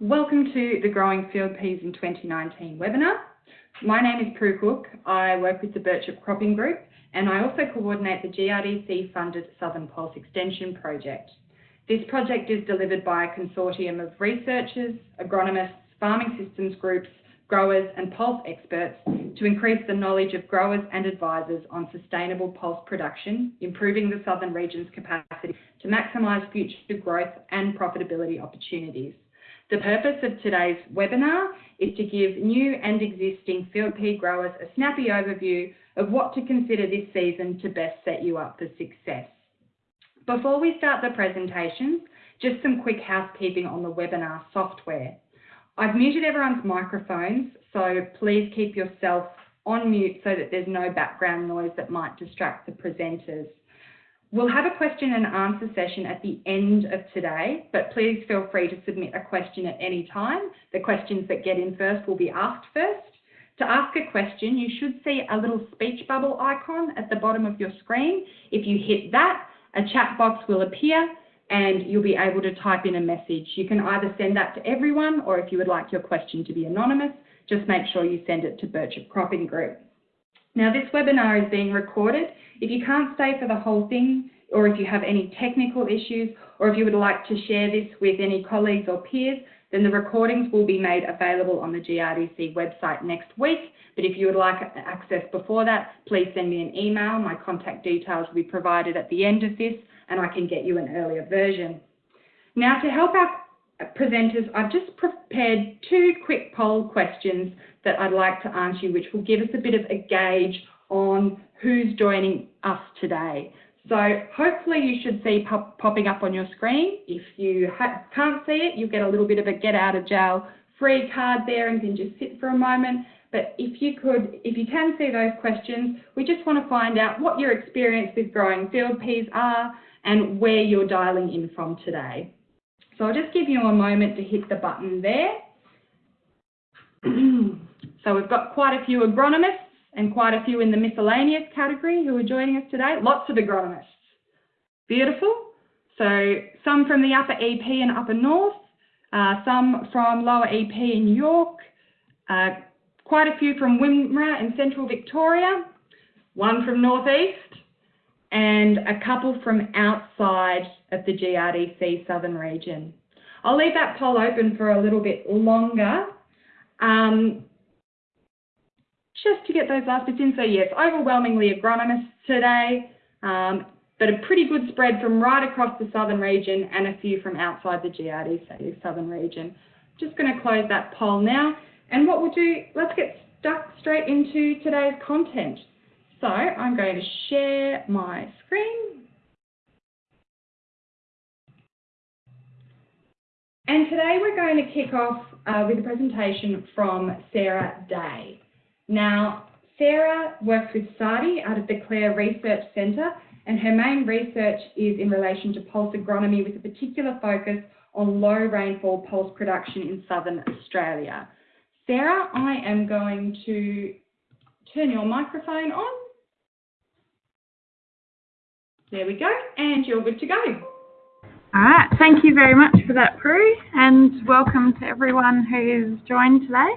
Welcome to the Growing Field Peas in 2019 webinar. My name is Prue Cook. I work with the Birchip Cropping Group and I also coordinate the GRDC funded Southern Pulse Extension project. This project is delivered by a consortium of researchers, agronomists, farming systems groups, growers and pulse experts to increase the knowledge of growers and advisors on sustainable pulse production, improving the southern region's capacity to maximise future growth and profitability opportunities. The purpose of today's webinar is to give new and existing field pea growers a snappy overview of what to consider this season to best set you up for success. Before we start the presentation, just some quick housekeeping on the webinar software. I've muted everyone's microphones, so please keep yourself on mute so that there's no background noise that might distract the presenters. We'll have a question and answer session at the end of today, but please feel free to submit a question at any time. The questions that get in first will be asked first. To ask a question, you should see a little speech bubble icon at the bottom of your screen. If you hit that, a chat box will appear and you'll be able to type in a message. You can either send that to everyone or if you would like your question to be anonymous, just make sure you send it to Birchip Cropping Group. Now this webinar is being recorded. If you can't stay for the whole thing, or if you have any technical issues, or if you would like to share this with any colleagues or peers, then the recordings will be made available on the GRDC website next week. But if you would like access before that, please send me an email. My contact details will be provided at the end of this, and I can get you an earlier version. Now to help our presenters, I've just prepared two quick poll questions that I'd like to answer you, which will give us a bit of a gauge on who's joining us today. So hopefully you should see pop popping up on your screen. If you can't see it, you'll get a little bit of a get out of jail free card there and can just sit for a moment. But if you could, if you can see those questions, we just want to find out what your experience with growing field peas are and where you're dialing in from today. So I'll just give you a moment to hit the button there. so we've got quite a few agronomists and quite a few in the miscellaneous category who are joining us today. Lots of agronomists. Beautiful. So some from the upper EP and upper north, uh, some from lower EP in Yorke, uh, quite a few from Wimmera in central Victoria, one from northeast, and a couple from outside of the GRDC southern region. I'll leave that poll open for a little bit longer um, just to get those last bits in. So yes, overwhelmingly agronomists today, um, but a pretty good spread from right across the southern region and a few from outside the GRDC southern region. Just going to close that poll now. And what we'll do, let's get stuck straight into today's content. So I'm going to share my screen. And today we're going to kick off uh, with a presentation from Sarah Day. Now, Sarah works with SARDI out of the Clare Research Centre and her main research is in relation to pulse agronomy with a particular focus on low rainfall pulse production in southern Australia. Sarah, I am going to turn your microphone on. There we go, and you're good to go. All right, thank you very much for that, Prue, and welcome to everyone who's joined today.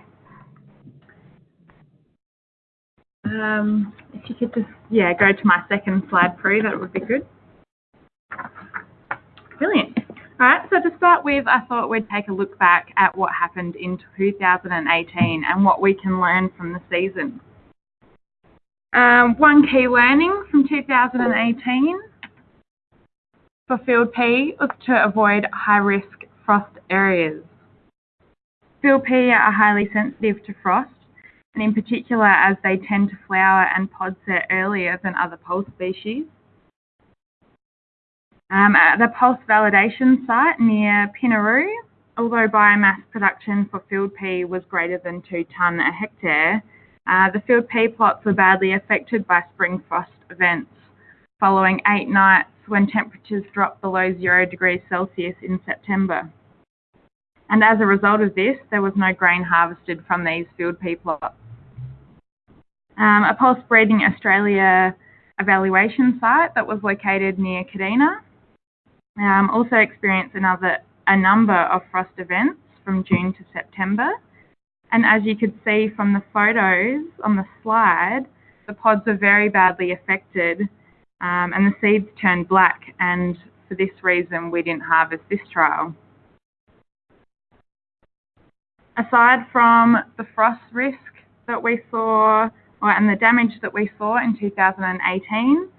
Um, if you could just, yeah, go to my second slide, Prue, that would be good. Brilliant. All right, so to start with, I thought we'd take a look back at what happened in 2018 and what we can learn from the season. Um, one key learning from 2018 for field pea was to avoid high-risk frost areas. Field pea are highly sensitive to frost, and in particular as they tend to flower and pod set earlier than other pulse species. Um, at the pulse validation site near Pinnaroo, although biomass production for field pea was greater than 2 tonne a hectare, uh, the field pea plots were badly affected by spring frost events following eight nights when temperatures dropped below zero degrees Celsius in September. And as a result of this, there was no grain harvested from these field pea plots. Um, a Pulse Breeding Australia evaluation site that was located near Kadina um, also experienced another, a number of frost events from June to September. And as you could see from the photos on the slide, the pods are very badly affected um, and the seeds turned black and for this reason we didn't harvest this trial. Aside from the frost risk that we saw or, and the damage that we saw in 2018,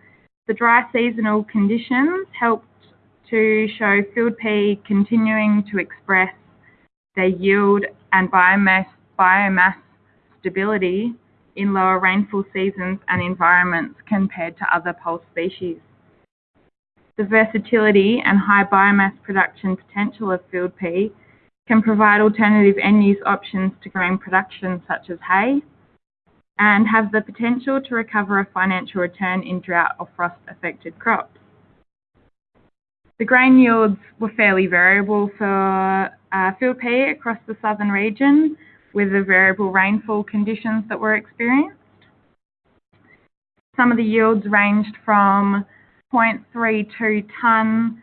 the dry seasonal conditions helped to show field pea continuing to express their yield and biomass, biomass stability in lower rainfall seasons and environments compared to other pulse species. The versatility and high biomass production potential of field pea can provide alternative end-use options to grain production such as hay and have the potential to recover a financial return in drought or frost-affected crops. The grain yields were fairly variable for uh, field pea across the southern region with the variable rainfall conditions that were experienced. Some of the yields ranged from 0.32 tonne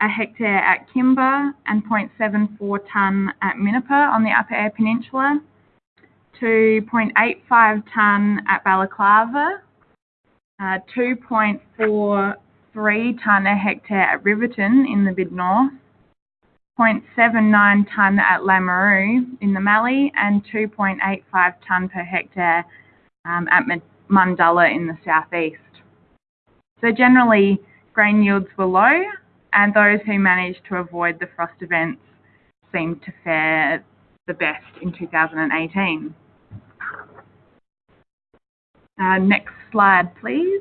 a hectare at Kimba and 0.74 tonne at Minnipa on the Upper Eyre Peninsula to 0.85 tonne at Balaclava, uh, 2.43 tonne a hectare at Riverton in the Mid North, 0.79 tonne at Lameroo in the Mallee, and 2.85 tonne per hectare um, at Mundulla in the southeast. So generally, grain yields were low, and those who managed to avoid the frost events seemed to fare the best in 2018. Uh, next slide, please.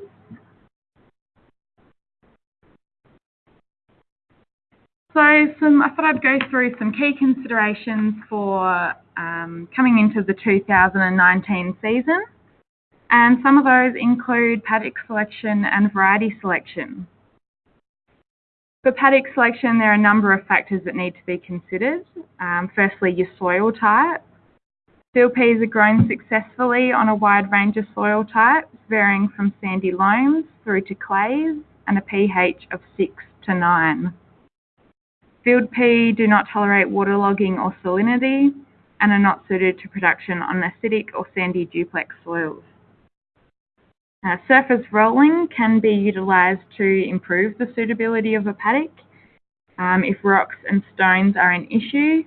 So some, I thought I'd go through some key considerations for um, coming into the 2019 season. And some of those include paddock selection and variety selection. For paddock selection, there are a number of factors that need to be considered. Um, firstly, your soil type. Field peas are grown successfully on a wide range of soil types, varying from sandy loams through to clays and a pH of 6 to 9. Field pea do not tolerate waterlogging or salinity and are not suited to production on acidic or sandy duplex soils. Uh, surface rolling can be utilised to improve the suitability of a paddock um, if rocks and stones are an issue,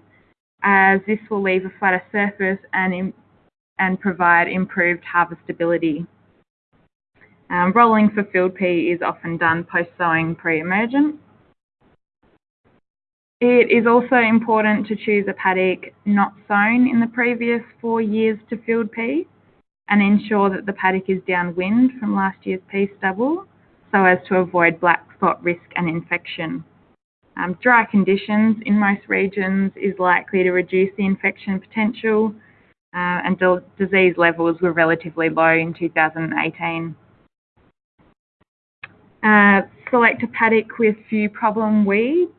as this will leave a flatter surface and, and provide improved harvestability. Um, rolling for field pea is often done post-sowing pre-emergent. It is also important to choose a paddock not sown in the previous four years to field pea and ensure that the paddock is downwind from last year's pea stubble so as to avoid black spot risk and infection. Um, dry conditions in most regions is likely to reduce the infection potential uh, and disease levels were relatively low in 2018. Uh, select a paddock with few problem weeds,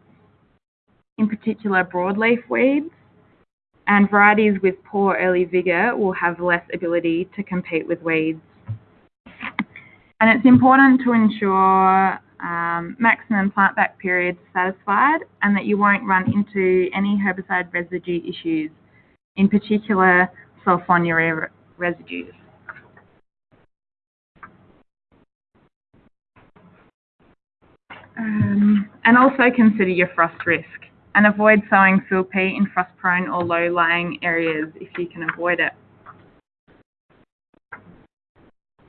in particular broadleaf weeds, and varieties with poor early vigour will have less ability to compete with weeds. And it's important to ensure um, maximum plant back periods satisfied and that you won't run into any herbicide residue issues, in particular sulfonylurea residues. Um, and also consider your frost risk and avoid sowing field pea in frost-prone or low-lying areas if you can avoid it.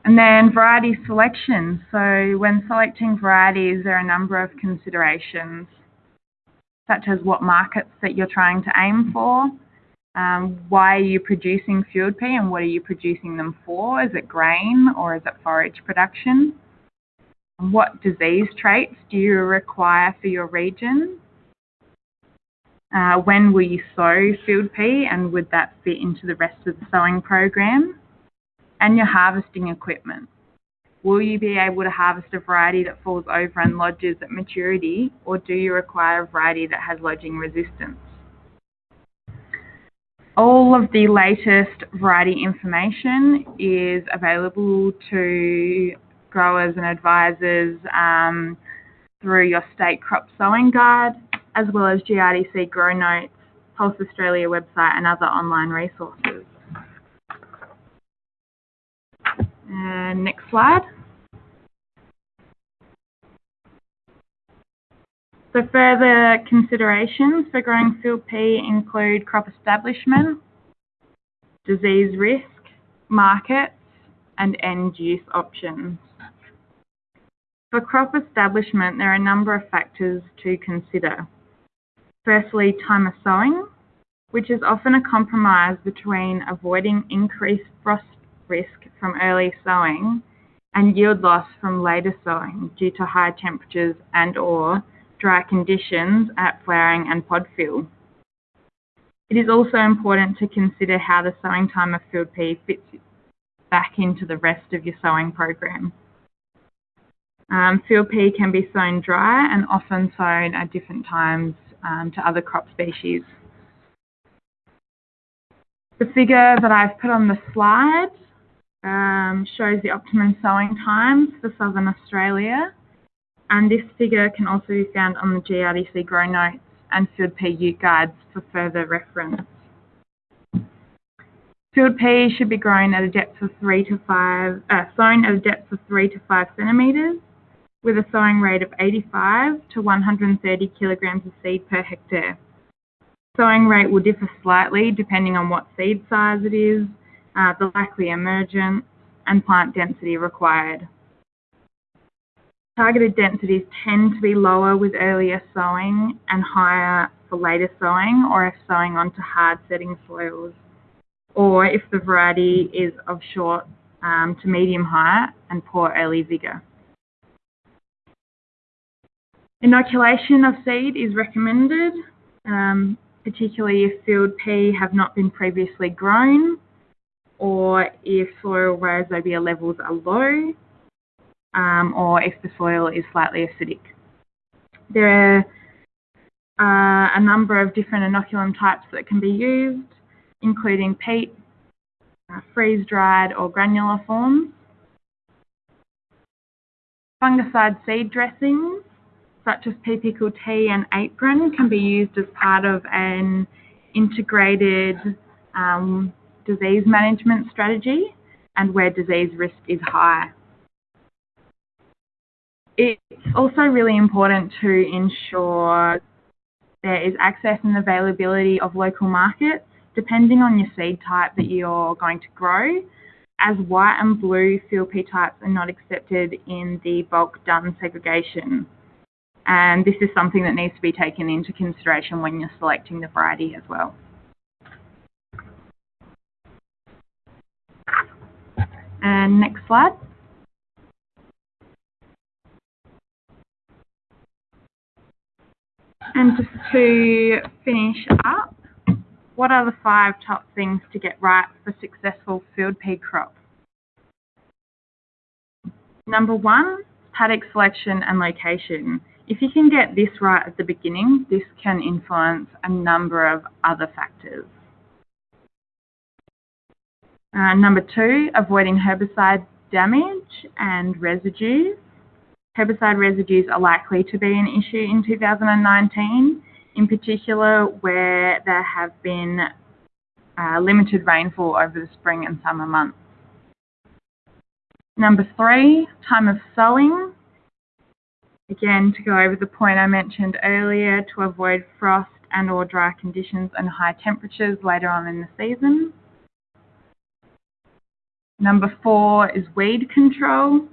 And then variety selection. So when selecting varieties, there are a number of considerations, such as what markets that you're trying to aim for, um, why are you producing field pea and what are you producing them for? Is it grain or is it forage production? What disease traits do you require for your region? Uh, when will you sow field pea and would that fit into the rest of the sowing program? And your harvesting equipment. Will you be able to harvest a variety that falls over and lodges at maturity or do you require a variety that has lodging resistance? All of the latest variety information is available to growers and advisors um, through your state crop sowing guide as well as GRDC GrowNotes Pulse Australia website and other online resources. And next slide. So further considerations for growing field pea include crop establishment, disease risk, markets, and end use options. For crop establishment, there are a number of factors to consider. Firstly, time of sowing, which is often a compromise between avoiding increased frost risk from early sowing and yield loss from later sowing due to high temperatures and or dry conditions at flowering and pod fill. It is also important to consider how the sowing time of field pea fits back into the rest of your sowing program. Um, field pea can be sown dry and often sown at different times um, to other crop species. The figure that I've put on the slide um, shows the optimum sowing times for Southern Australia and this figure can also be found on the GRDC GrowNotes and Field Pea Ute Guides for further reference. Field pea should be grown at a depth of three to five, uh, sown at a depth of three to five centimetres, with a sowing rate of 85 to 130 kilograms of seed per hectare. Sowing rate will differ slightly depending on what seed size it is, uh, the likely emergence, and plant density required. Targeted densities tend to be lower with earlier sowing and higher for later sowing or if sowing onto hard setting soils or if the variety is of short um, to medium height and poor early vigour. Inoculation of seed is recommended, um, particularly if field pea have not been previously grown or if soil rhizobia levels are low um, or if the soil is slightly acidic. There are uh, a number of different inoculum types that can be used, including peat, uh, freeze-dried or granular forms. Fungicide seed dressings, such as pea tea and apron, can be used as part of an integrated um, disease management strategy and where disease risk is high it's also really important to ensure there is access and availability of local markets depending on your seed type that you're going to grow as white and blue field pea types are not accepted in the bulk dun segregation. And this is something that needs to be taken into consideration when you're selecting the variety as well. And next slide. And just to finish up, what are the five top things to get right for successful field pea crop? Number one, paddock selection and location. If you can get this right at the beginning, this can influence a number of other factors. Uh, number two, avoiding herbicide damage and residues herbicide residues are likely to be an issue in 2019, in particular where there have been uh, limited rainfall over the spring and summer months. Number three, time of sowing. Again, to go over the point I mentioned earlier, to avoid frost and or dry conditions and high temperatures later on in the season. Number four is weed control.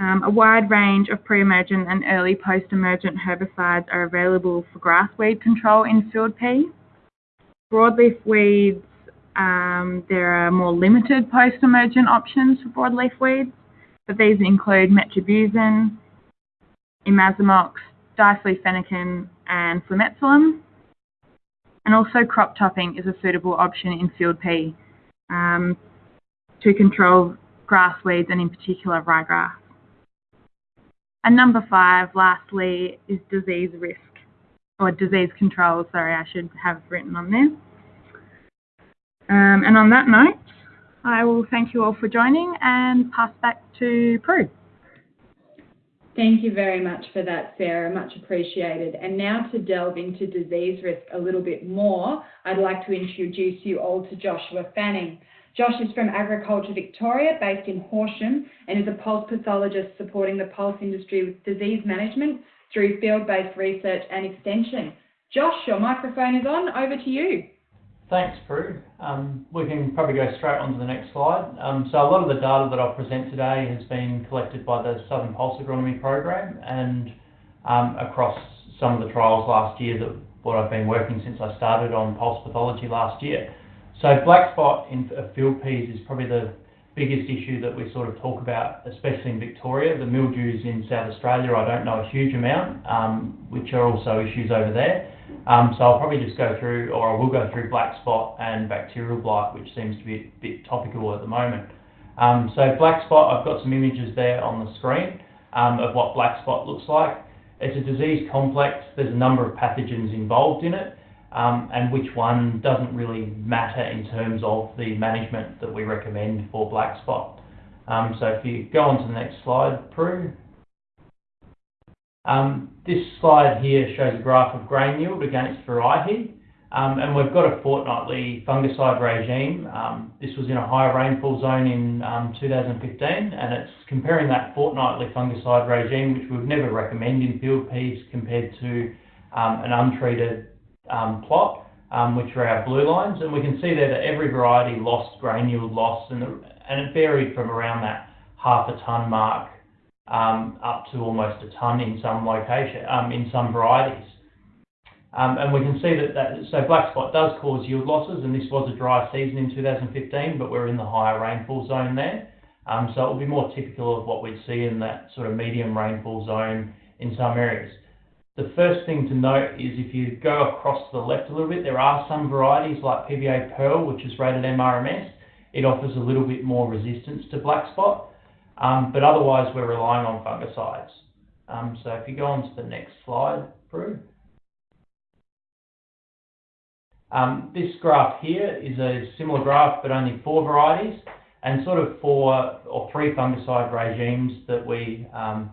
Um, a wide range of pre-emergent and early post-emergent herbicides are available for grass weed control in field pea. Broadleaf weeds, um, there are more limited post-emergent options for broadleaf weeds, but these include metribuzin, imazamox, diflufenican, and flumetsulam. And also crop topping is a suitable option in field pea um, to control grass weeds and in particular ryegrass. And number five, lastly, is disease risk, or disease control, sorry, I should have written on there. Um, and on that note, I will thank you all for joining and pass back to Prue. Thank you very much for that, Sarah. Much appreciated. And now to delve into disease risk a little bit more, I'd like to introduce you all to Joshua Fanning. Josh is from Agriculture Victoria, based in Horsham, and is a pulse pathologist supporting the pulse industry with disease management through field-based research and extension. Josh, your microphone is on. Over to you. Thanks, Prue. Um, we can probably go straight on to the next slide. Um, so a lot of the data that I'll present today has been collected by the Southern Pulse Agronomy Program and um, across some of the trials last year that what I've been working since I started on pulse pathology last year. So black spot in field peas is probably the biggest issue that we sort of talk about, especially in Victoria. The mildews in South Australia, I don't know a huge amount, um, which are also issues over there. Um, so I'll probably just go through, or I will go through black spot and bacterial blight, which seems to be a bit topical at the moment. Um, so black spot, I've got some images there on the screen um, of what black spot looks like. It's a disease complex. There's a number of pathogens involved in it, um, and which one doesn't really matter in terms of the management that we recommend for black spot. Um, so if you go on to the next slide, Prue. Um, this slide here shows a graph of grain yield against variety, um, and we've got a fortnightly fungicide regime. Um, this was in a high rainfall zone in 2015, and it's comparing that fortnightly fungicide regime, which we've never recommend in field peas, compared to an untreated plot, which are our blue lines. And we can see there that every variety lost grain yield loss, and it varied from around that half a ton mark um, up to almost a ton in some location, um, in some varieties. Um, and we can see that, that so black spot does cause yield losses, and this was a dry season in 2015, but we're in the higher rainfall zone there. Um, so it will be more typical of what we'd see in that sort of medium rainfall zone in some areas. The first thing to note is if you go across to the left a little bit, there are some varieties like PBA Pearl, which is rated MRMS. It offers a little bit more resistance to black spot. Um, but otherwise, we're relying on fungicides. Um, so if you go on to the next slide, Prue. Um, this graph here is a similar graph, but only four varieties, and sort of four or three fungicide regimes that we um,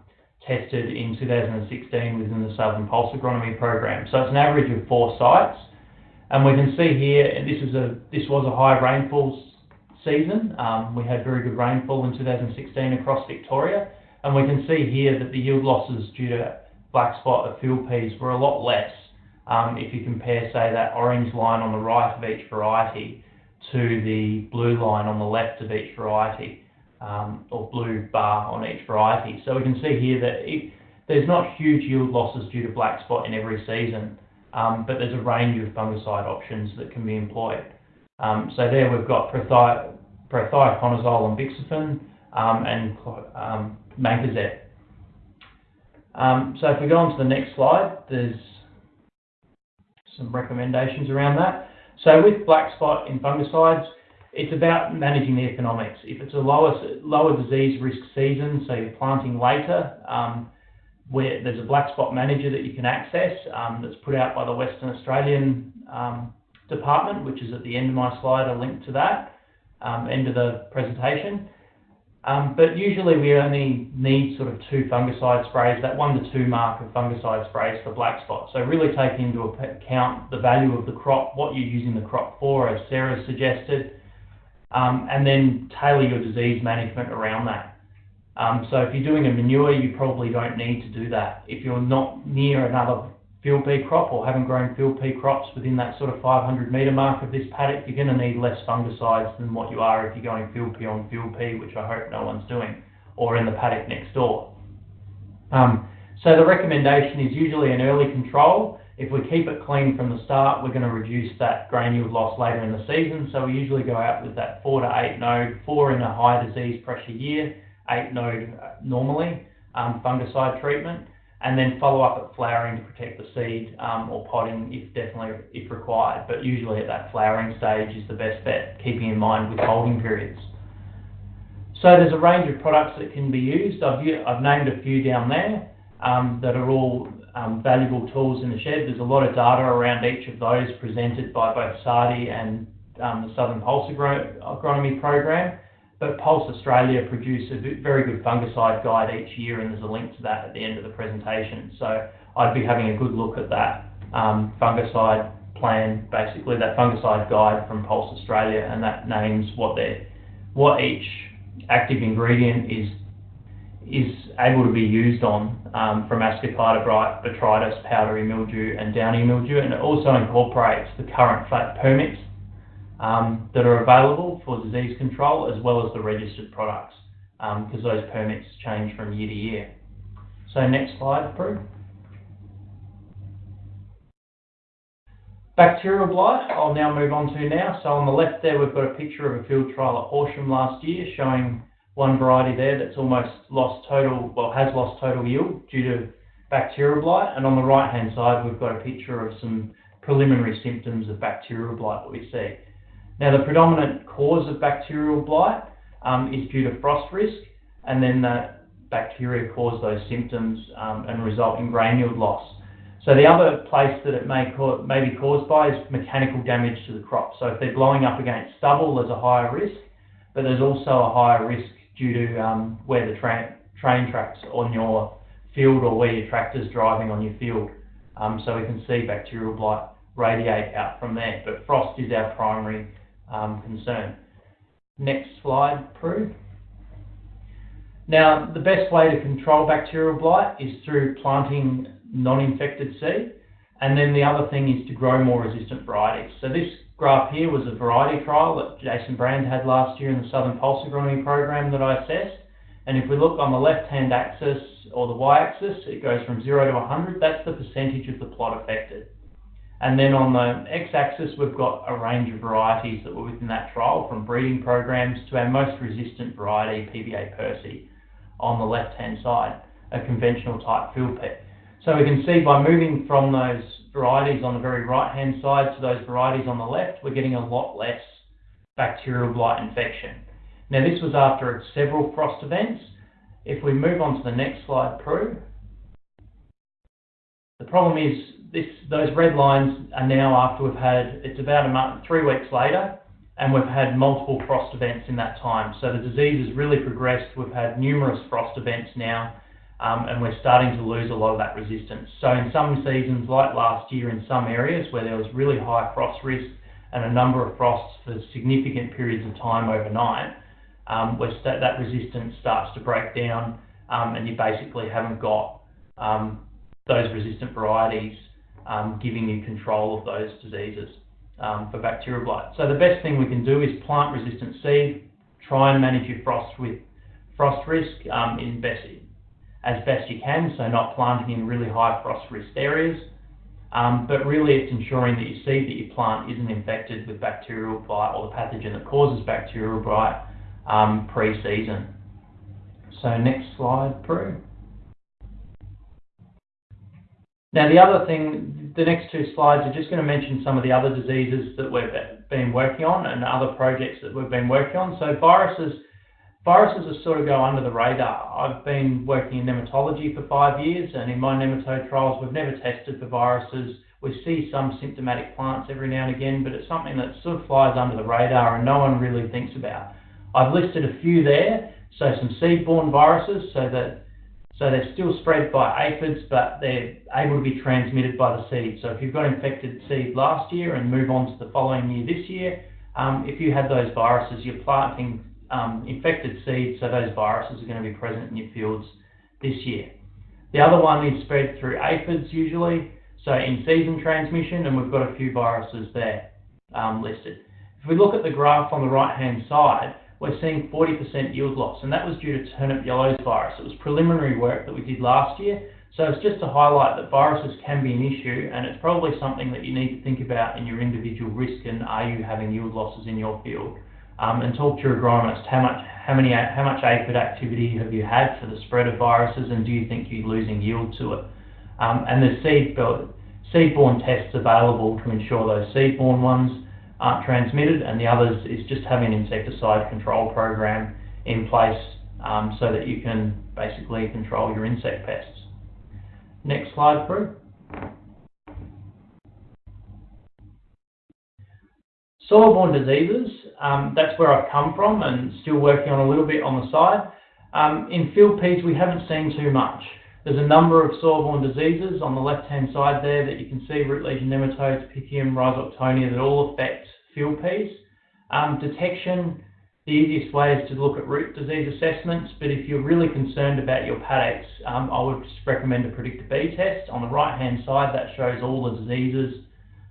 tested in 2016 within the Southern Pulse Agronomy Program. So it's an average of four sites, and we can see here, and this is a this was a high rainfall season. Um, we had very good rainfall in 2016 across Victoria, and we can see here that the yield losses due to black spot of field peas were a lot less um, if you compare, say, that orange line on the right of each variety to the blue line on the left of each variety, um, or blue bar on each variety. So we can see here that it, there's not huge yield losses due to black spot in every season, um, but there's a range of fungicide options that can be employed. Um, so there we've got prothioconazole and bixafen um, and um, mancozeb. Um, so if we go on to the next slide, there's some recommendations around that. So with black spot in fungicides, it's about managing the economics. If it's a lower, lower disease risk season, so you're planting later, um, where there's a black spot manager that you can access um, that's put out by the Western Australian um, department, which is at the end of my slide, a link to that, um, end of the presentation. Um, but usually we only need sort of two fungicide sprays, that one to two mark of fungicide sprays for black spot. So really take into account the value of the crop, what you're using the crop for, as Sarah suggested, um, and then tailor your disease management around that. Um, so if you're doing a manure, you probably don't need to do that. If you're not near another field pea crop or haven't grown field pea crops within that sort of 500 metre mark of this paddock, you're going to need less fungicides than what you are if you're going field pea on field pea, which I hope no one's doing, or in the paddock next door. Um, so the recommendation is usually an early control. If we keep it clean from the start, we're going to reduce that grain yield loss later in the season. So we usually go out with that four to eight node, four in a high disease pressure year, eight node normally, um, fungicide treatment and then follow up at flowering to protect the seed um, or potting if definitely if required. But usually at that flowering stage is the best bet, keeping in mind withholding periods. So there's a range of products that can be used. I've, I've named a few down there um, that are all um, valuable tools in the shed. There's a lot of data around each of those presented by both SARDI and um, the Southern Pulse Agronomy Program. But Pulse Australia produce a very good fungicide guide each year, and there's a link to that at the end of the presentation. So I'd be having a good look at that um, fungicide plan, basically that fungicide guide from Pulse Australia, and that names what they what each active ingredient is is able to be used on um, from ascochyta blight, botrytis, powdery mildew, and downy mildew, and it also incorporates the current flat permits Um, that are available for disease control as well as the registered products um, because those permits change from year to year. So next slide, Prue. Bacterial blight, I'll now move on to now. So on the left there, we've got a picture of a field trial at Horsham last year showing one variety there that's almost lost total, well, has lost total yield due to bacterial blight. And on the right-hand side, we've got a picture of some preliminary symptoms of bacterial blight that we see. Now, the predominant cause of bacterial blight um, is due to frost risk, and then that bacteria cause those symptoms um, and result in grain yield loss. So the other place that it may, co- may be caused by is mechanical damage to the crop. So if they're blowing up against stubble, there's a higher risk, but there's also a higher risk due to um, where the tra- train tracks on your field or where your tractor's driving on your field. Um, so we can see bacterial blight radiate out from there, but frost is our primary um, concern. Next slide, Prue. Now, the best way to control bacterial blight is through planting non-infected seed. And then the other thing is to grow more resistant varieties. So this graph here was a variety trial that Jason Brand had last year in the Southern Pulse Agronomy program that I assessed. And if we look on the left-hand axis or the y-axis, it goes from 0 to 100. That's the percentage of the plot affected. And then on the x-axis, we've got a range of varieties that were within that trial, from breeding programs to our most resistant variety, PBA Percy, on the left-hand side, a conventional type field pea. So we can see by moving from those varieties on the very right-hand side to those varieties on the left, we're getting a lot less bacterial blight infection. Now this was after several frost events. If we move on to the next slide, Prue. The problem is this, those red lines are now after we've had, it's about a month, three weeks later, and we've had multiple frost events in that time. So the disease has really progressed. We've had numerous frost events now, um, and we're starting to lose a lot of that resistance. So in some seasons, like last year in some areas where there was really high frost risk and a number of frosts for significant periods of time overnight, um, where st- that resistance starts to break down um, and you basically haven't got um, those resistant varieties um, giving you control of those diseases um, for bacterial blight. So the best thing we can do is plant resistant seed, try and manage your frost with frost risk um, in best, as best you can, so not planting in really high frost risk areas. Um, but really it's ensuring that your seed that you plant isn't infected with bacterial blight or the pathogen that causes bacterial blight um, pre-season. So next slide, Prue. Now the other thing, the next two slides are just going to mention some of the other diseases that we've been working on and other projects that we've been working on. So viruses, viruses sort of go under the radar. I've been working in nematology for five years and in my nematode trials we've never tested for viruses. We see some symptomatic plants every now and again, but it's something that sort of flies under the radar and no one really thinks about. I've listed a few there, so some seed-borne viruses, so that so they're still spread by aphids, but they're able to be transmitted by the seed. So if you've got infected seed last year and move on to the following year this year, um, if you had those viruses, you're planting um, infected seeds, so those viruses are going to be present in your fields this year. The other one is spread through aphids usually, so in season transmission, and we've got a few viruses there um, listed. If we look at the graph on the right-hand side, we're seeing 40% yield loss, and that was due to turnip yellows virus. It was preliminary work that we did last year, so it's just to highlight that viruses can be an issue, and it's probably something that you need to think about in your individual risk and are you having yield losses in your field. Um, and talk to your agronomist, how much, how many, how much aphid activity have you had for the spread of viruses, and do you think you're losing yield to it? Um, and the seed, seed-borne tests available to ensure those seed-borne ones aren't transmitted, and the others is just having an insecticide control program in place um, so that you can basically control your insect pests. Next slide, Prue. Soil-borne diseases, um, that's where I've come from and still working on a little bit on the side. Um, in field peas, we haven't seen too much. There's a number of soil-borne diseases on the left-hand side there that you can see, root lesion nematodes, Pythium, Rhizoctonia, that all affect field peas. Um, detection, the easiest way is to look at root disease assessments, but if you're really concerned about your paddocks, um, I would just recommend a PreDicta B test. On the right-hand side, that shows all the diseases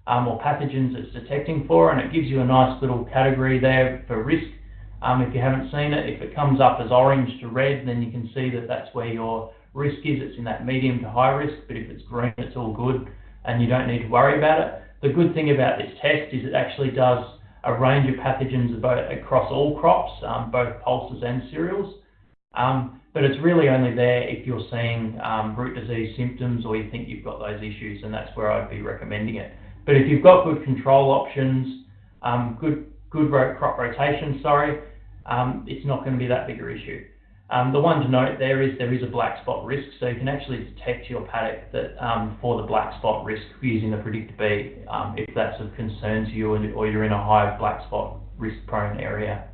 um, or pathogens it's detecting for, and it gives you a nice little category there for risk. Um, if you haven't seen it, if it comes up as orange to red, then you can see that that's where your risk is. It's in that medium to high risk, but if it's green, it's all good, and you don't need to worry about it. The good thing about this test is it actually does a range of pathogens about, across all crops, um, both pulses and cereals. Um, but it's really only there if you're seeing um, root disease symptoms or you think you've got those issues, and that's where I'd be recommending it. But if you've got good control options, um, good good crop rotation, sorry, um, it's not going to be that bigger issue. Um, the one to note there is there is a black spot risk, so you can actually detect your paddock that um, for the black spot risk using the PreDicta B um, if that's of concern to you or you're in a high black spot risk prone area.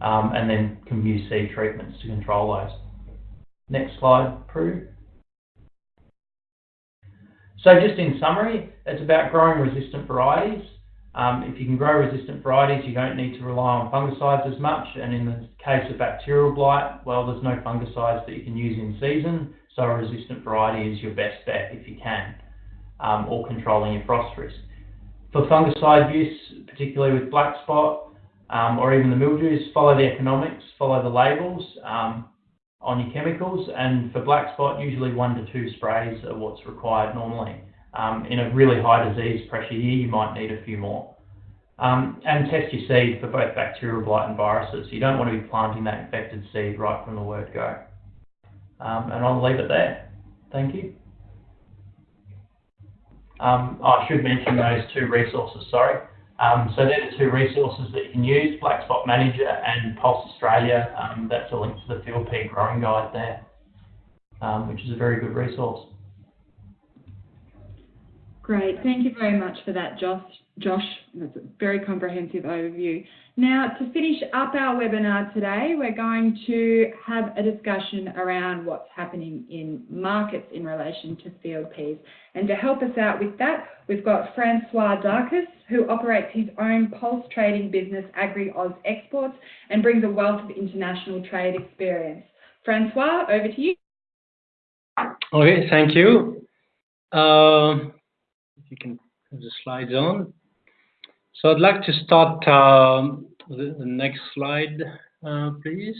Um, and then can use seed treatments to control those. Next slide, Prue. So just in summary, it's about growing resistant varieties. Um, if you can grow resistant varieties, you don't need to rely on fungicides as much. And in the case of bacterial blight, well, there's no fungicides that you can use in season. So a resistant variety is your best bet if you can, um, or controlling your frost risk. For fungicide use, particularly with black spot um, or even the mildews, follow the economics, follow the labels. Um, on your chemicals. And for black spot, usually one to two sprays are what's required normally. Um, in a really high disease pressure year, you might need a few more. Um, and test your seed for both bacterial blight and viruses. You don't want to be planting that infected seed right from the word go. Um, and I'll leave it there. Thank you. Um, I should mention those two resources, sorry. Um, so they're the two resources that you can use, Black Spot Manager and Pulse Australia. Um, that's a link to the Field Pea Growing Guide there, which is a very good resource. Great. Thank you very much for that, Josh. Josh, that's a very comprehensive overview. Now, to finish up our webinar today, we're going to have a discussion around what's happening in markets in relation to field peas. And to help us out with that, we've got Francois Darkus, who operates his own pulse trading business, AgriOz Exports, and brings a wealth of international trade experience. Francois, over to you. Okay, thank you. Uh, you can put the slides on. So I'd like to start um, the, the, next slide, uh, please.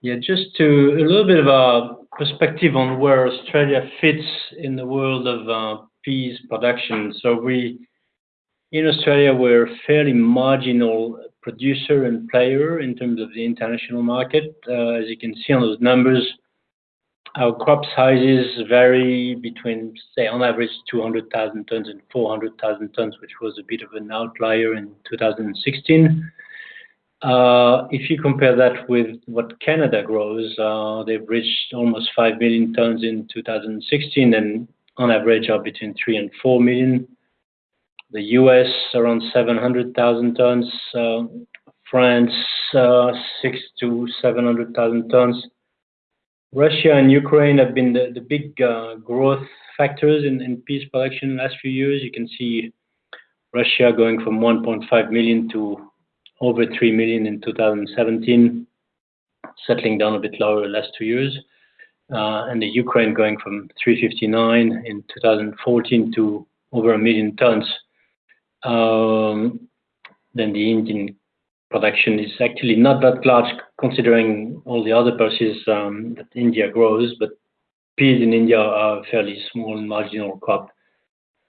Yeah, just to a little bit of a perspective on where Australia fits in the world of uh, peas production. So we, in Australia, we're a fairly marginal producer and player in terms of the international market. Uh, as you can see on those numbers, our crop sizes vary between, say, on average, 200,000 tons and 400,000 tons, which was a bit of an outlier in 2016. Uh, if you compare that with what Canada grows, uh, they've reached almost 5 million tons in 2016 and on average are between 3 and 4 million. The US around 700,000 tons, uh, France uh, 6 to 700,000 tons. Russia and Ukraine have been the, big uh, growth factors in, peas production in the last few years. You can see Russia going from 1.5 million to over 3 million in 2017, settling down a bit lower the last two years. Uh, and the Ukraine going from 359 in 2014 to over a million tons. Um, then the Indian production is actually not that large considering all the other pulses um, that India grows, but peas in India are a fairly small marginal crop.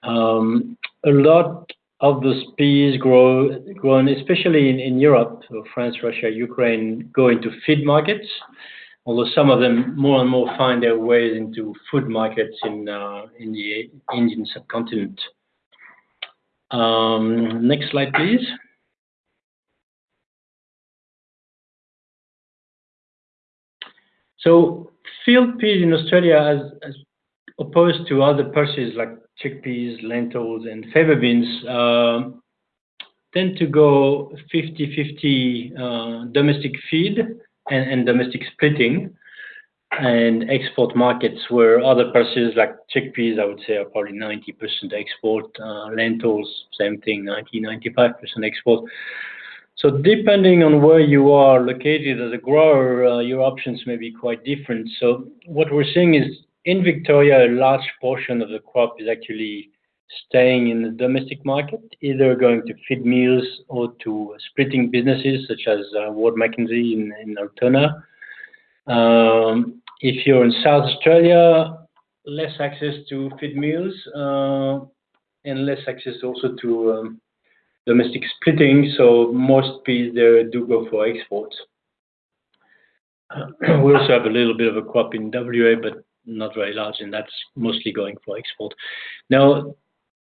Um, a lot of those peas grow grown, especially in, in Europe, so France, Russia, Ukraine, go into feed markets. Although some of them more and more find their ways into food markets in uh, in the Indian subcontinent. Um, next slide, please. So field peas in Australia, as, as opposed to other pulses like chickpeas, lentils, and fava beans, uh, tend to go 50/50 domestic feed and domestic splitting, and export markets where other pulses like chickpeas, I would say, are probably 90% export. Lentils, same thing, 90%-95% export. So depending on where you are located as a grower, uh, your options may be quite different. So what we're seeing is, in Victoria, a large portion of the crop is actually staying in the domestic market, either going to feed mills or to splitting businesses such as uh, Ward McKenzie in Altona. Um, if you're in South Australia, less access to feed mills, uh, and less access also to um, domestic splitting, so most peas there do go for exports. We also have a little bit of a crop in WA, but not very large, and that's mostly going for export. Now,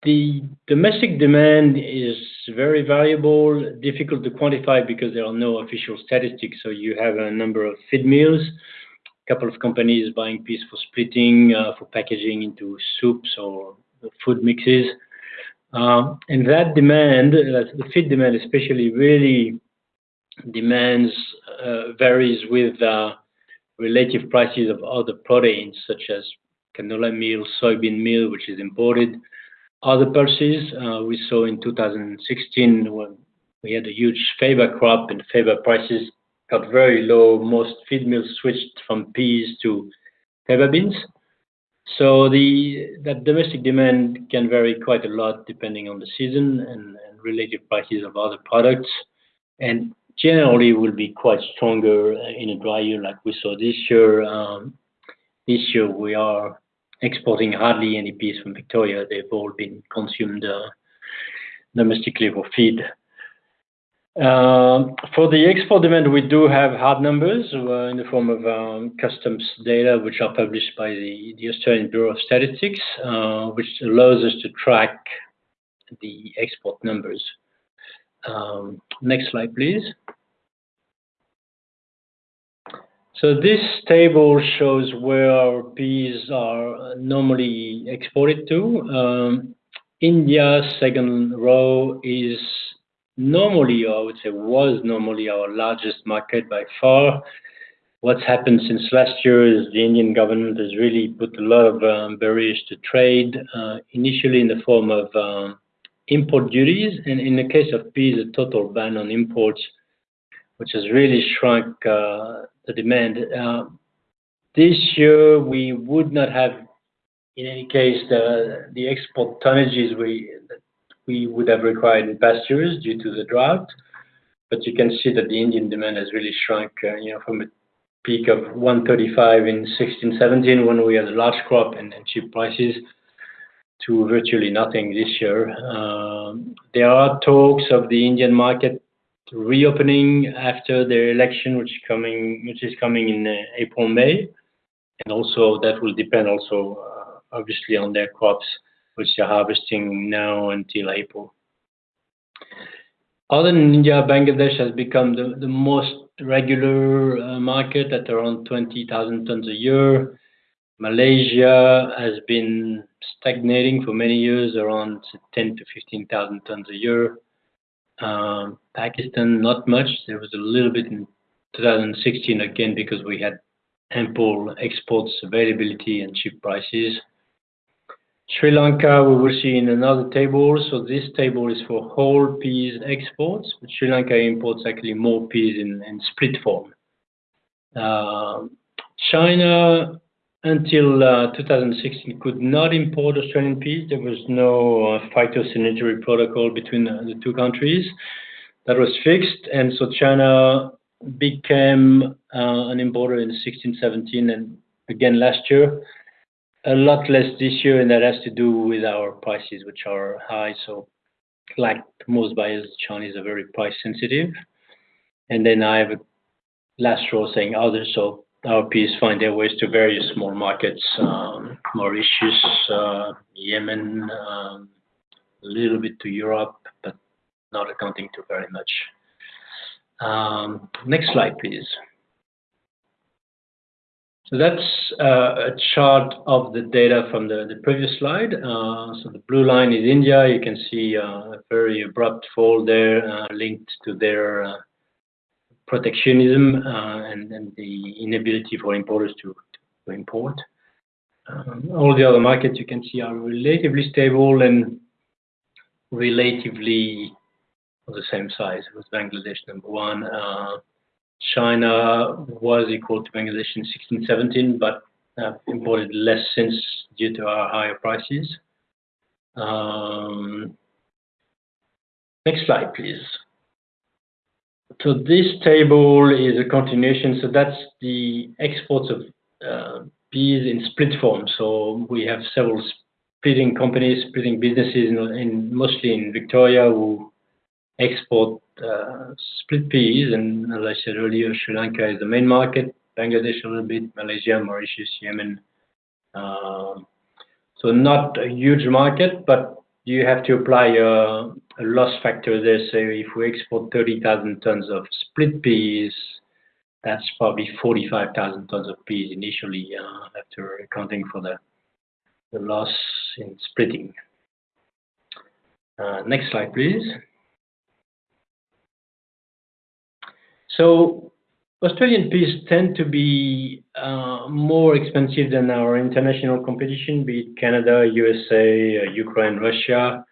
the domestic demand is very variable, difficult to quantify because there are no official statistics. So you have a number of feed mills, a couple of companies buying peas for splitting, uh, for packaging into soups or food mixes. Um, and that demand, uh, the feed demand especially, really demands uh, varies with uh, relative prices of other proteins, such as canola meal, soybean meal, which is imported. Other pulses, we saw in 2016, when we had a huge faba crop and faba prices got very low, most feed mills switched from peas to faba beans. So the that domestic demand can vary quite a lot depending on the season and relative prices of other products, and generally will be quite stronger in a dry year like we saw this year. Um, this year, we are exporting hardly any peas from Victoria. They've all been consumed uh, domestically for feed. Um, for the export demand, we do have hard numbers uh, in the form of um, customs data, which are published by the Australian Bureau of Statistics, uh, which allows us to track the export numbers. Um, next slide, please. So this table shows where our peas are normally exported to. India, second row, is normally, or I would say, was normally our largest market by far. What's happened since last year is the Indian government has really put a lot of um, barriers to trade, uh, initially in the form of um, import duties, and in the case of peas, a total ban on imports, which has really shrunk uh, the demand. Uh, this year, we would not have, in any case, the export tonnages we would have required in past years due to the drought. But you can see that the Indian demand has really shrunk, uh, you know, from a peak of 135 in 2016, 2017, when we had a large crop and cheap prices, to virtually nothing this year. Um, there are talks of the Indian market reopening after the election, which is coming in uh, April, May. And also, that will depend also, uh, obviously, on their crops, which they're harvesting now until April. Other than India, Bangladesh has become the most regular uh, market at around 20,000 tons a year. Malaysia has been stagnating for many years, around 10,000-15,000 tons a year. Um, Pakistan, not much. There was a little bit in 2016, again, because we had ample exports availability and cheap prices. Sri Lanka, we will see in another table. So this table is for whole peas exports, but Sri Lanka imports actually more peas in split form. Uh, China, until uh, 2016, could not import Australian peas. There was no uh, phytosanitary protocol between the two countries. That was fixed, and so China became an importer in 2016, 2017, and again last year. A lot less this year, and that has to do with our prices, which are high. So like most buyers, Chinese are very price sensitive. And then I have a last row saying others, so our peas find their ways to various small markets, um, Mauritius, uh, Yemen, um, a little bit to Europe, but not accounting to very much. Um, next slide, please. That's uh, a chart of the data from the, previous slide. Uh, so the blue line is India. You can see uh, a very abrupt fall there linked to their protectionism and, the inability for importers to, import. Um, all the other markets you can see are relatively stable and relatively the same size. It was Bangladesh number one. China was equal to Bangladesh in 16, 17, but have imported less since due to our higher prices. Um, next slide, please. So this table is a continuation. So that's the exports of uh, peas in split form. So we have several splitting companies, splitting businesses, in, in mostly in Victoria, who export uh, split peas, and as I said earlier, Sri Lanka is the main market, Bangladesh a little bit, Malaysia, Mauritius, Yemen. Um, so not a huge market, but you have to apply a, loss factor there. So if we export 30,000 tons of split peas, that's probably 45,000 tons of peas initially uh, after accounting for the, the loss in splitting. Uh, next slide, please. Australian peas tend to be uh, more expensive than our international competition, be it Canada, USA, uh, Ukraine, Russia.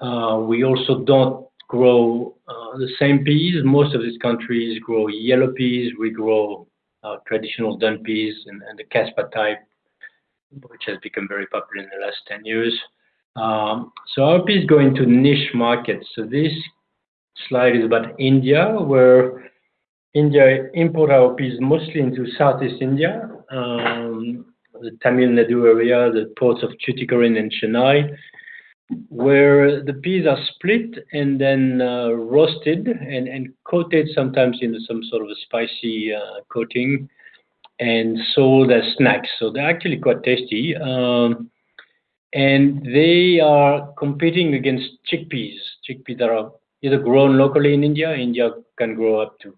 Uh, we also don't grow the same peas. Most of these countries grow yellow peas. We grow traditional dun peas and, and, the Caspa type, which has become very popular in the last 10 years. Um, so our peas go into niche markets. So this slide is about India, where India import our peas mostly into Southeast India, um, the Tamil Nadu area, the ports of Tuticorin and Chennai, where the peas are split and then uh, roasted and, coated sometimes in some sort of a spicy uh, coating and sold as snacks. So they're actually quite tasty. Um, and they are competing against chickpeas. Chickpeas that are either grown locally in India. India can grow up to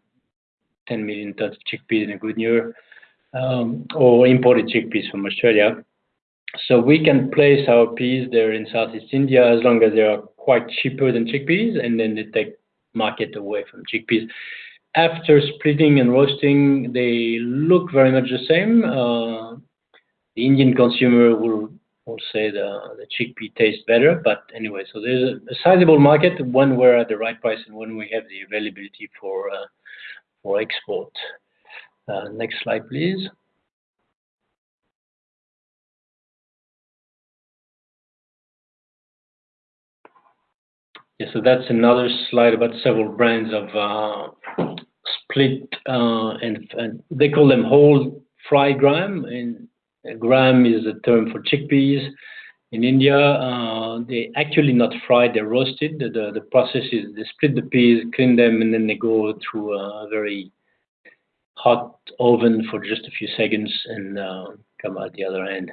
10 million tons of chickpeas in a good year, um, or imported chickpeas from Australia. So we can place our peas there in Southeast India as long as they are quite cheaper than chickpeas, and then they take market away from chickpeas. After splitting and roasting, they look very much the same. Uh, the Indian consumer will say the chickpea tastes better, but anyway, so there's a, a sizable market when we're at the right price and when we have the availability for uh, for export. Uh, next slide, please. Yeah, so that's another slide about several brands of uh, split, uh, and, they call them whole fried gram, and gram is a term for chickpeas. In India, uh, they actually not fried, they're roasted. The, process is they split the peas, clean them, and then they go through a very hot oven for just a few seconds and uh, come out the other end.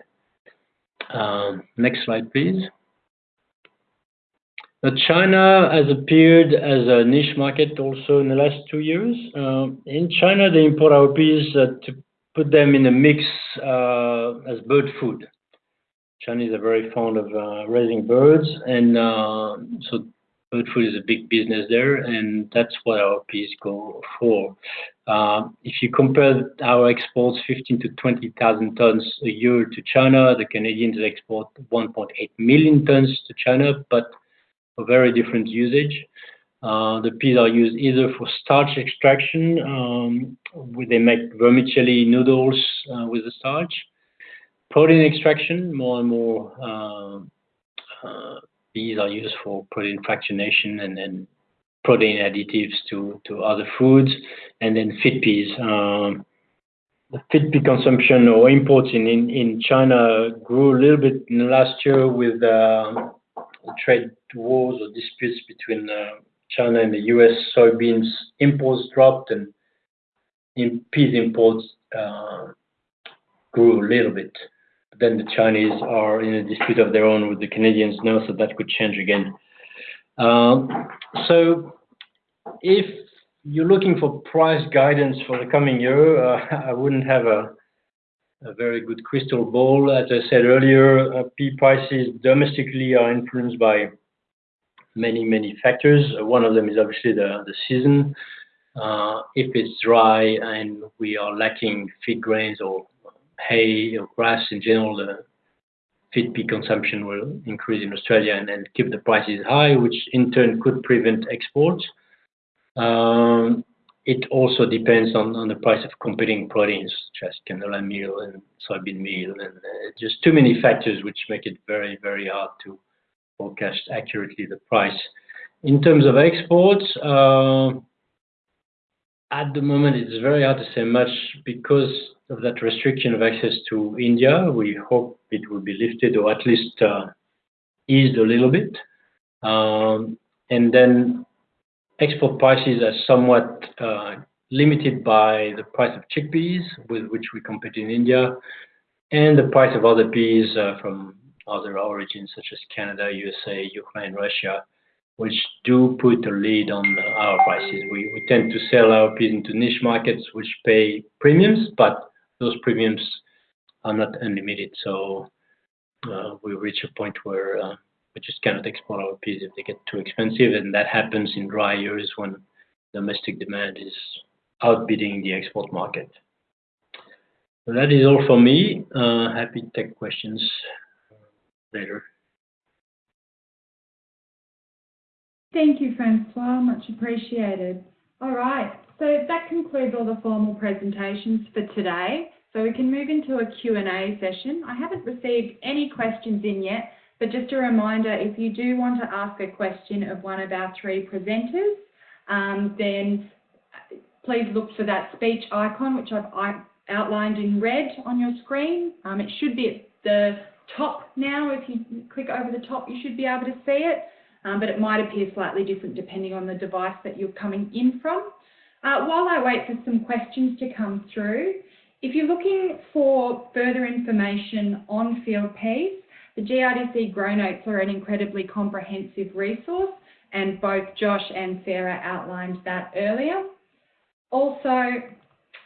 Um, next slide, please. Now, China has appeared as a niche market also in the last two years. Uh, in China, they import our peas to put them in a mix as bird food. Chinese are very fond of uh, raising birds, and uh, so bird food is a big business there, and that's what our peas go for. Uh, if you compare our exports, 15 to 20,000 tons a year to China, the Canadians export 1.8 million tons to China, but for very different usage. The peas are used either for starch extraction, um, where they make vermicelli noodles with the starch, protein extraction, more and more uh, uh, these are used for protein fractionation and then protein additives to, to other foods, and then feed peas. Um, the pea consumption or imports in, in, in China grew a little bit in the last year with uh, trade wars or disputes between uh, China and the US. Soybeans imports dropped and in peas imports uh, grew a little bit then the Chinese are in a dispute of their own with the Canadians now, so that could change again. Um, so if you're looking for price guidance for the coming year, uh, I wouldn't have a a very good crystal ball. As I said earlier, pea prices domestically are influenced by many, many factors. One of them is obviously the season. If it's dry and we are lacking feed grains or hay or grass in general, the feed pea consumption will increase in Australia and then keep the prices high, which in turn could prevent exports. Um, it also depends on the price of competing proteins, such as canola meal and soybean meal, and uh, just too many factors which make it very, very hard to forecast accurately the price. In terms of exports, uh, at the moment, it's very hard to say much because of that restriction of access to India. We hope it will be lifted or at least uh, eased a little bit. Um, and then export prices are somewhat uh, limited by the price of chickpeas, with which we compete in India, and the price of other peas uh, from other origins such as Canada, USA, Ukraine, Russia, which do put a lid on our prices. We tend to sell our peas into niche markets which pay premiums, but those premiums are not unlimited. So uh, we reach a point where uh, we just cannot export our peas if they get too expensive, and that happens in dry years when domestic demand is outbidding the export market. That is all for me. Uh, happy to take questions later. Thank you, Francois. Much appreciated. All right. So that concludes all the formal presentations for today. So we can move into a Q&A session. I haven't received any questions in yet, but just a reminder, if you do want to ask a question of one of our three presenters, um, then please look for that speech icon, which I've outlined in red on your screen. Um, it should be at the top now. If you click over the top, you should be able to see it, Um, but it might appear slightly different depending on the device that you're coming in from. Uh, while I wait for some questions to come through, if you're looking for further information on field peas, the GRDC GrowNotes are an incredibly comprehensive resource, and both Josh and Sarah outlined that earlier. Also,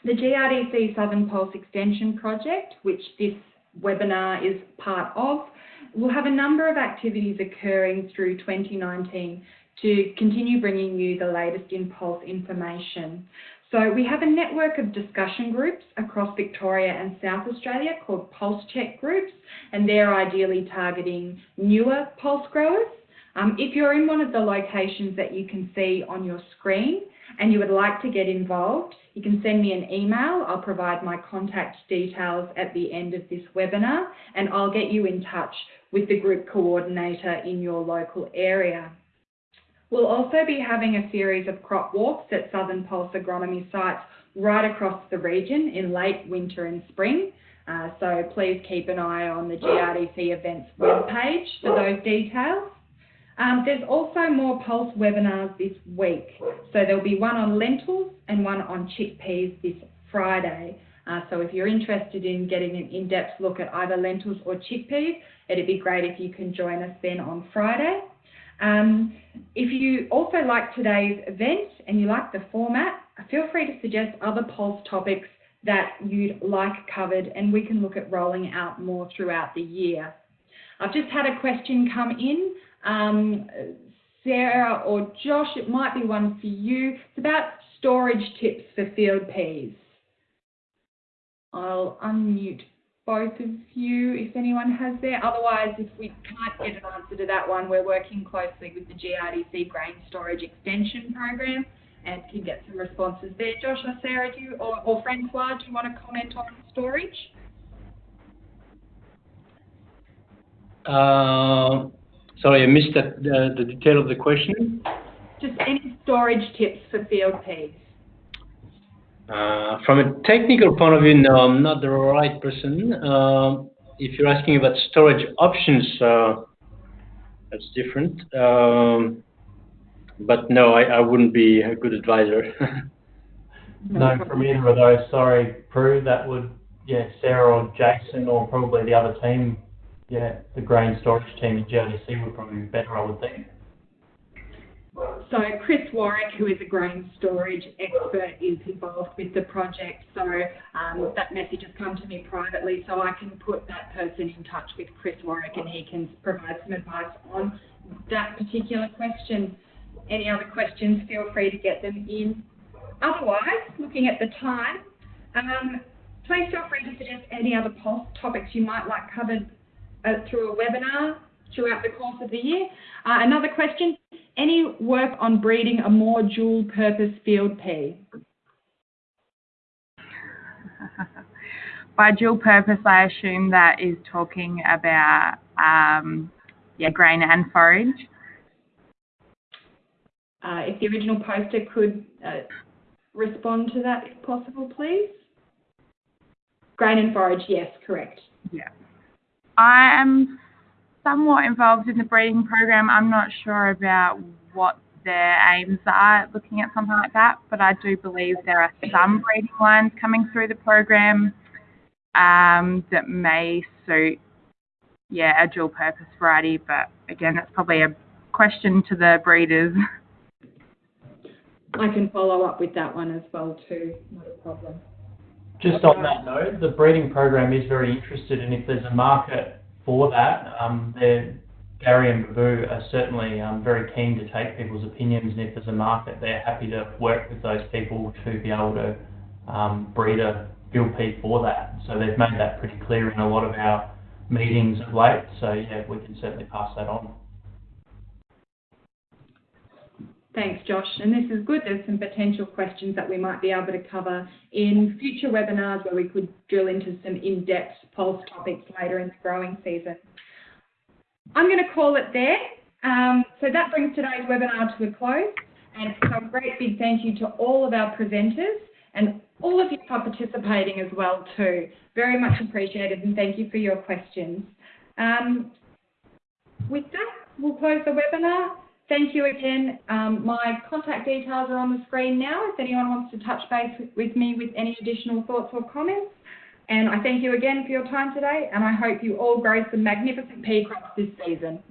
the GRDC Southern Pulse Extension project, which this webinar is part of, will have a number of activities occurring through 2019 to continue bringing you the latest in pulse information. So we have a network of discussion groups across Victoria and South Australia called Pulse Check groups, and they're ideally targeting newer pulse growers. Um, if you're in one of the locations that you can see on your screen and you would like to get involved, you can send me an email. I'll provide my contact details at the end of this webinar, and I'll get you in touch with the group coordinator in your local area. We'll also be having a series of crop walks at Southern Pulse agronomy sites right across the region in late winter and spring. Uh, so please keep an eye on the GRDC events webpage for those details. Um, there's also more pulse webinars this week. So there'll be one on lentils and one on chickpeas this Friday. Uh, so if you're interested in getting an in-depth look at either lentils or chickpeas, it'd be great if you can join us then on Friday. Um, if you also like today's event and you like the format, feel free to suggest other pulse topics that you'd like covered, and we can look at rolling out more throughout the year. I've just had a question come in. Um, Sarah or Josh, it might be one for you. It's about storage tips for field peas. I'll unmute both of you if anyone has there. Otherwise, if we can't get an answer to that one, we're working closely with the GRDC Grain Storage Extension Program and can get some responses there. Josh or Sarah, do or Francois, do you want to comment on storage? Um, sorry, I missed the detail of the question. Just any storage tips for field peas. Uh, from a technical point of view, no, I'm not the right person. Uh, if you're asking about storage options, uh, that's different. Um, but no, I wouldn't be a good advisor. No, from either of those. Sorry, Prue. That would, yeah, Sarah or Jason or probably the other team. Yeah, the grain storage team at GRDC would probably be better, I would think. So Chris Warrick, who is a grain storage expert, is involved with the project. So um, that message has come to me privately, so I can put that person in touch with Chris Warrick, and he can provide some advice on that particular question. Any other questions? Feel free to get them in. Otherwise, looking at the time, um, please feel free to suggest any other topics you might like covered uh, through a webinar throughout the course of the year. Uh, another question, any work on breeding a more dual purpose field pea? By dual purpose, I assume that is talking about um, yeah, grain and forage. Uh, if the original poster could uh, respond to that, if possible, please. Grain and forage, yes, correct. Yeah. I am somewhat involved in the breeding program. I'm not sure about what their aims are looking at something like that, but I do believe there are some breeding lines coming through the program um, that may suit, yeah, a dual purpose variety. But again, that's probably a question to the breeders. I can follow up with that one as well too, not a problem. Just on that note, the breeding program is very interested and if there's a market for that. Um, Gary and Babu are certainly um, very keen to take people's opinions, and if there's a market, they're happy to work with those people to be able to um, breed a field for that. So they've made that pretty clear in a lot of our meetings of late. So yeah, we can certainly pass that on. Thanks, Josh. And this is good. There's some potential questions that we might be able to cover in future webinars where we could drill into some in-depth pulse topics later in the growing season. I'm going to call it there. Um, so that brings today's webinar to a close. And so a great big thank you to all of our presenters and all of you for participating as well too. Very much appreciated and thank you for your questions. Um, with that, we'll close the webinar. Thank you again. Um, my contact details are on the screen now if anyone wants to touch base with me with any additional thoughts or comments. And I thank you again for your time today, and I hope you all grow some magnificent pea crops this season.